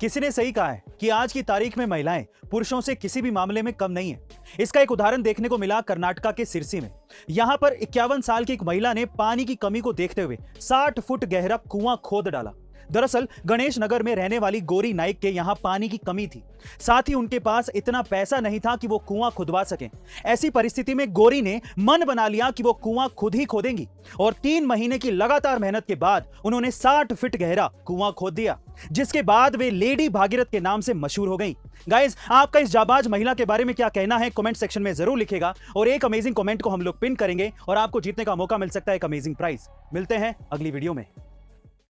किसी ने सही कहा है कि आज की तारीख में महिलाएँ पुरुषों से किसी भी मामले में कम नहीं है? इसका एक उदाहरण देखने को मिला कर्नाटका के सिरसी में। यहाँ पर इक्यावन साल की एक महिला ने पानी की कमी को देखते हुए 60 फुट गहरा कुआँ खोद डाला। दरअसल, गणेश नगर में रहने वाली गोरी नाइक के यहाँ पानी की कमी थी। साथ ही उनके पास इतना पैसा नहीं था कि वो कुआँ खुदवा सकें। ऐसी परिस्थिति में गोरी ने मन बना लिया कि वो कुआँ खुद ही खोदेंगी और तीन महीने की लगातार मेहनत के बाद उन्होंने 60 फीट गहरा कुआँ खोद दिया, जिसके बाद वे लेडी भागीरथ के नाम से मशहूर हो गई। गाइज़ आपका इस जाबाज महिला के बारे में क्या कहना है? कमेंट सेक्शन में ज़रूर लिखेगा और एक अमेजिंग कमेंट को हम लोग पिन करेंगे और आपको जीतने का मौका मिल सकता है एक अमेजिंग प्राइज मिलते हैं अगली वीडियो में।